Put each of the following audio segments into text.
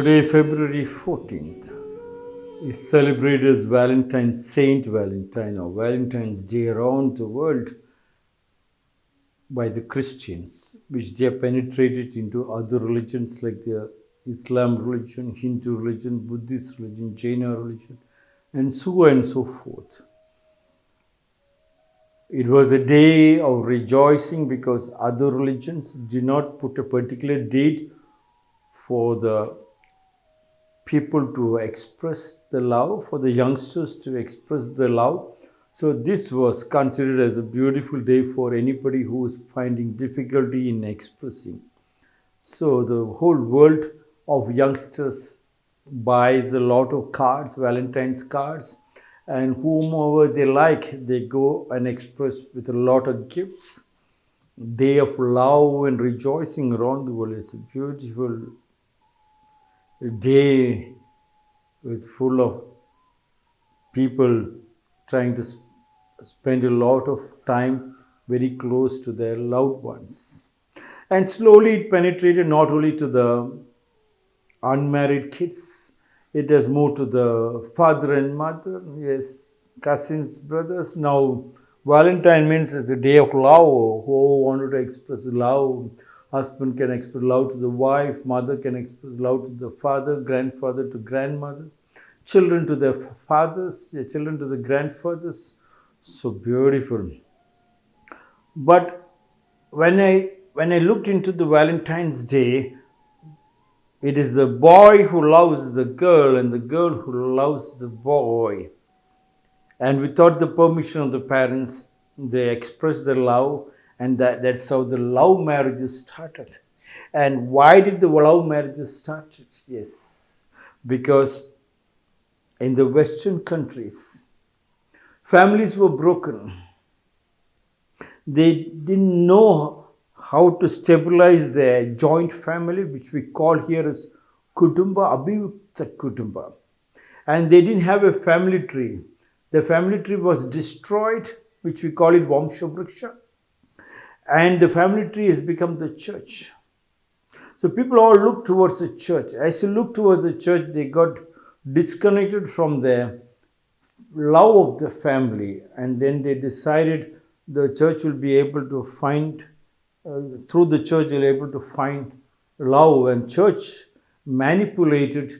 Today, February 14th, is celebrated as Valentine's Saint Valentine or Valentine's Day around the world by the Christians, which they have penetrated into other religions like the Islam religion, Hindu religion, Buddhist religion, Jaina religion, and so on and so forth. It was a day of rejoicing because other religions did not put a particular date for the people to express the love, for the youngsters to express the love. So, this was considered as a beautiful day for anybody who is finding difficulty in expressing. So, the whole world of youngsters buys a lot of cards, Valentine's cards, and whomever they like, they go and express with a lot of gifts. Day of love and rejoicing around the world. It's a beautiful day with full of people trying to sp- spend a lot of time very close to their loved ones. And slowly it penetrated not only to the unmarried kids, it has moved to the father and mother, yes, cousins, brothers. Now, Valentine means it's day of love. Who wanted to express love? Husband can express love to the wife, mother can express love to the father, grandfather to grandmother, children to their fathers, children to the grandfathers. So beautiful. But when I when I looked into the Valentine's Day, it is the boy who loves the girl and the girl who loves the boy. And without the permission of the parents, they express their love, and that, that's how the love marriages started. And why did the love marriages started? Yes, because in the Western countries, families were broken. They didn't know how to stabilize their joint family, which we call here as Kudumba, Abhivukta Kudumba. And they didn't have a family tree. The family tree was destroyed, which we call it Vamshavriksha. And the family tree has become the church. So people all look towards the church. As you look towards the church, they got disconnected from their love of the family. And then they decided the church will be able to find uh, through the church you're able to find love and church manipulated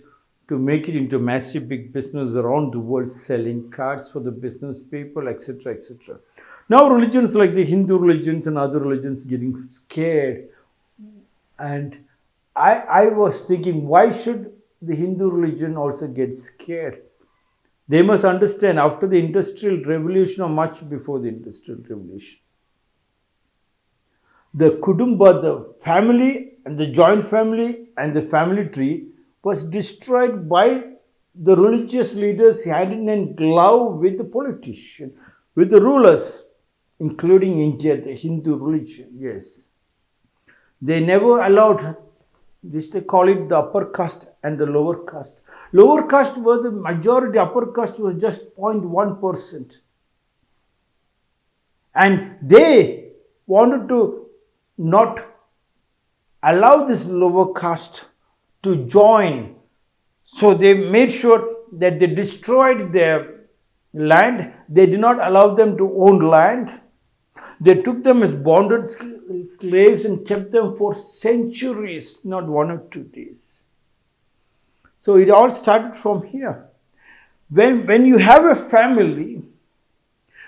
to make it into massive big business around the world selling cards for the business people etc etc now religions like the hindu religions and other religions getting scared. And i i was thinking why should the hindu religion also get scared? They must understand after the industrial revolution or much before the industrial revolution. The Kudumba, the family and the joint family and the family tree was destroyed by the religious leaders hand in glove with the politician, with the rulers, including India, the Hindu religion. Yes. They never allowed this they call it the upper caste and the lower caste. Lower caste were the majority, upper caste was just 0.1%. And they wanted to not allow this lower caste to join. So they made sure that they destroyed their land. They did not allow them to own land. They took them as bonded slaves and kept them for centuries, not one or two days. So it all started from here. When, when you have a family,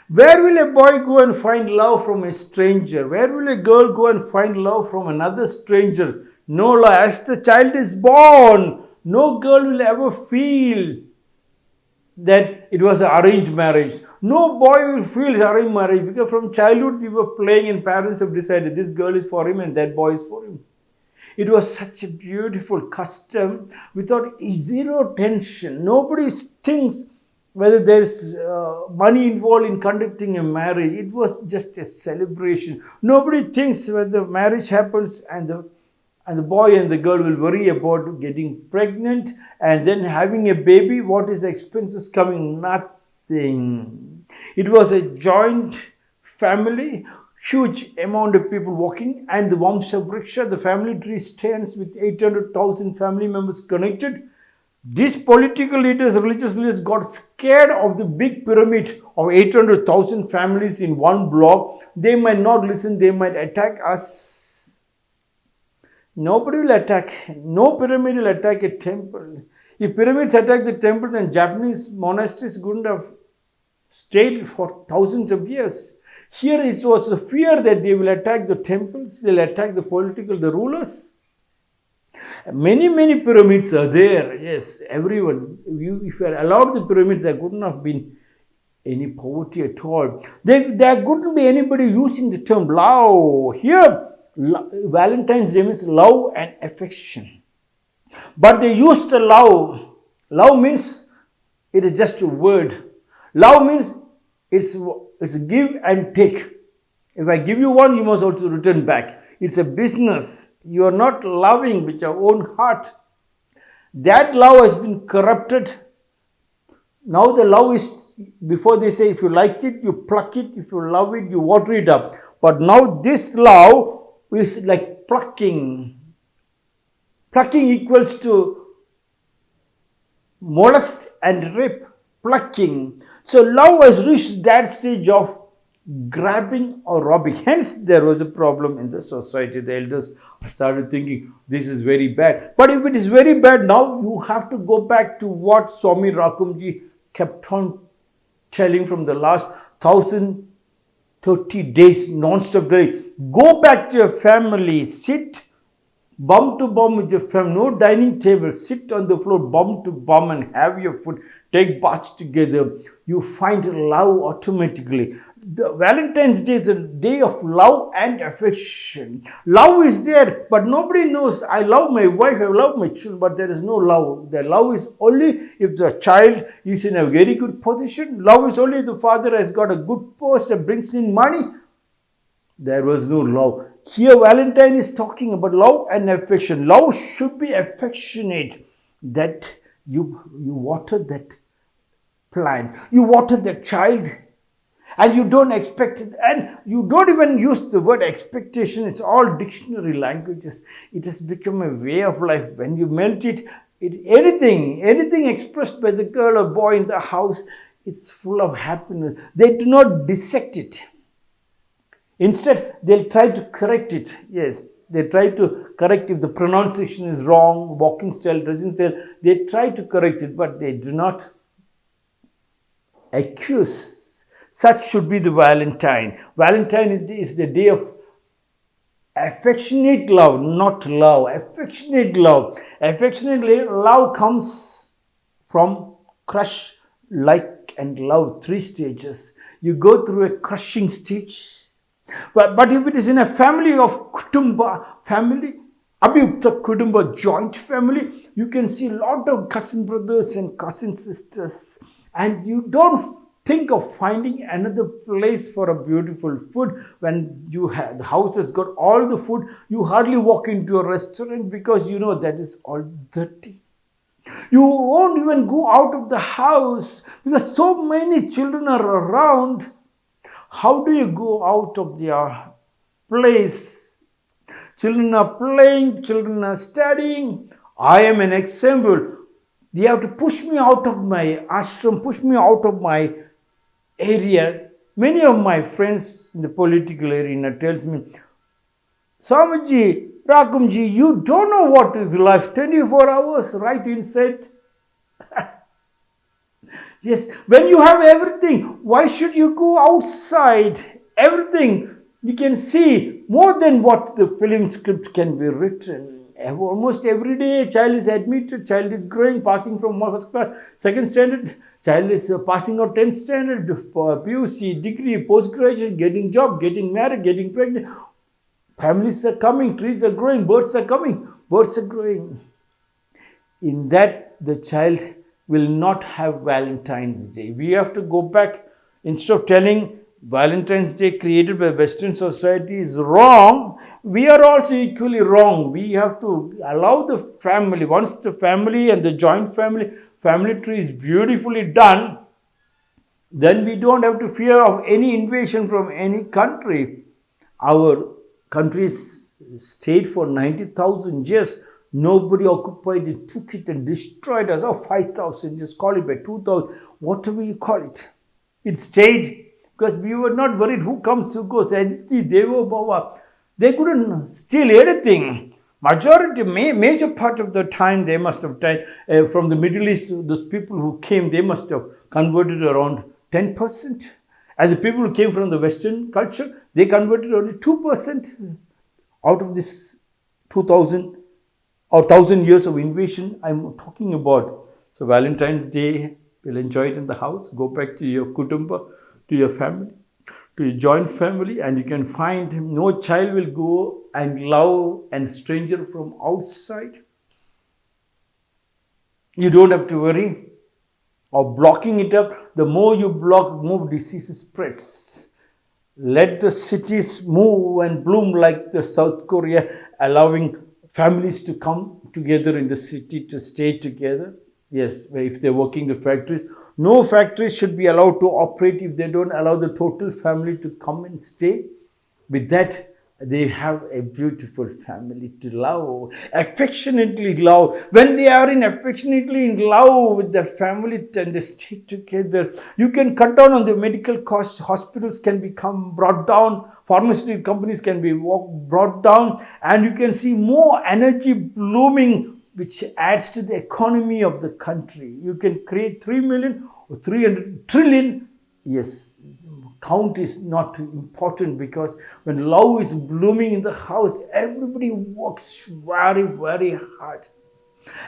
where will a boy go and find love from a stranger? Where will a girl go and find love from another stranger? No, as the child is born, no girl will ever feel that it was an arranged marriage. No boy will feel arranged marriage because from childhood we were playing and parents have decided this girl is for him and that boy is for him. It was such a beautiful custom without zero tension. Nobody thinks whether there's uh, money involved in conducting a marriage. It was just a celebration. Nobody thinks whether marriage happens and the and the boy and the girl will worry about getting pregnant and then having a baby. What is the expenses coming? Nothing. It was a joint family. huge amount of people walking and the Vamsha Vriksha, the family tree stands with 800,000 family members connected. These political leaders, religious leaders got scared of the big pyramid of 800,000 families in one block. They might not listen, they might attack us. Nobody will attack, no pyramid will attack a temple. If pyramids attack the temple, then Japanese monasteries couldn't have stayed for thousands of years. Here it was a fear that they will attack the temples, they'll attack the political, the rulers. Many, many pyramids are there. Yes, everyone. If you allowed the pyramids, there couldn't have been any poverty at all. There, there couldn't be anybody using the term love. Here, Valentine's Day means love and affection. But they used the love. Love means it is just a word. Love means it's, it's give and take. If I give you one, you must also return back. It's a business. You are not loving with your own heart. That love has been corrupted. Now the love is, before they say, if you like it, you pluck it. If you love it, you water it up. But now this love is like plucking. Plucking equals to molest and rape. Plucking. So love has reached that stage of grabbing or robbing. Hence, there was a problem in the society. The elders started thinking this is very bad. But if it is very bad now, you have to go back to what Swami Rakumji kept on telling from the last thousand thirty days non-stop day. Go back to your family, sit bum to bum with your family, no dining table, sit on the floor bum to bum and have your food, take baths together. You find love automatically the Valentine's Day is a day of love and affection. Love is there, but nobody knows. I love my wife, I love my children, but there is no love. The love is only if the child is in a very good position. Love is only if the father has got a good post and brings in money. There was no love. Here, Valentine is talking about love and affection. Love should be affectionate. That you you water that plant, you water that child and you don't expect it. And you don't even use the word expectation. It's all dictionary languages. It has become a way of life. When you melt it, it anything anything expressed by the girl or boy in the house it's full of happiness. They do not dissect it. Instead they'll try to correct it. Yes they try to correct if the pronunciation is wrong walking style dressing style. They try to correct it but they do not accuse such should be the Valentine. Valentine is the day of affectionate love, not love. Affectionate love. Affectionate love comes from crush, like, and love. Three stages. You go through a crushing stage. But, but if it is in a family of kutumba, family, Abhyukta Kudumba joint family, you can see a lot of cousin brothers and cousin sisters. And you don't think of finding another place for a beautiful food when you have the house has got all the food you hardly walk into a restaurant because you know that is all dirty. You won't even go out of the house because so many children are around. How do you go out of their place? Children are playing children are studying. I am an example. They have to push me out of my ashram push me out of my area, many of my friends in the political arena tells me, Swamiji, Rakumji, you don't know what is life. 24 hours right inside. yes, when you have everything, why should you go outside? Everything you can see more than what the film script can be written. Almost every day, child is admitted, child is growing, passing from first class, second standard, child is uh, passing out 10th standard, PUC, degree, post-graduation, getting job, getting married, getting pregnant. Families are coming, trees are growing, birds are coming, birds are growing. In that, the child will not have Valentine's Day. We have to go back, instead of telling Valentine's Day created by Western society is wrong, we are also equally wrong. We have to allow the family, once the family and the joint family family tree is beautifully done, then we don't have to fear of any invasion from any country. our countries stayed for 90,000 years. Nobody occupied it, took it and destroyed us. Oh, 5,000 years, call it by 2,000, whatever you call it. It stayed because we were not worried who comes, who goes. They were They couldn't steal anything. Majority, major part of the time they must have died uh, from the Middle East. Those people who came, they must have converted around 10%. And the people who came from the Western culture, they converted only 2% out of this 2000 or 1000 years of invasion I'm talking about. So Valentine's Day, we'll enjoy it in the house, go back to your kutumba, to your family, to your joint family and you can find no child will go and love a stranger from outside. You don't have to worry of blocking it up. The more you block, more diseases spreads. Let the cities move and bloom like the South Korea, allowing families to come together in the city to stay together. Yes, if they're working the factories. No factories should be allowed to operate if they don't allow the total family to come and stay. With that, they have a beautiful family to love, affectionately love. When they are in affectionately in love with their family and they stay together, you can cut down on the medical costs. Hospitals can become brought down. Pharmaceutical companies can be brought down and you can see more energy blooming which adds to the economy of the country. You can create 3 million or 300 trillion. Yes, count is not important because when love is blooming in the house, everybody works very, very hard.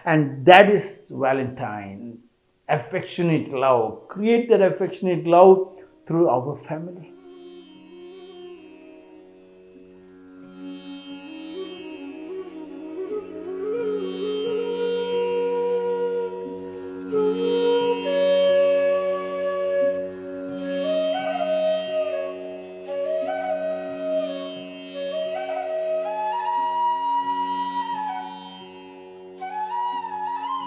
And that is Valentine, affectionate love. Create that affectionate love through our family.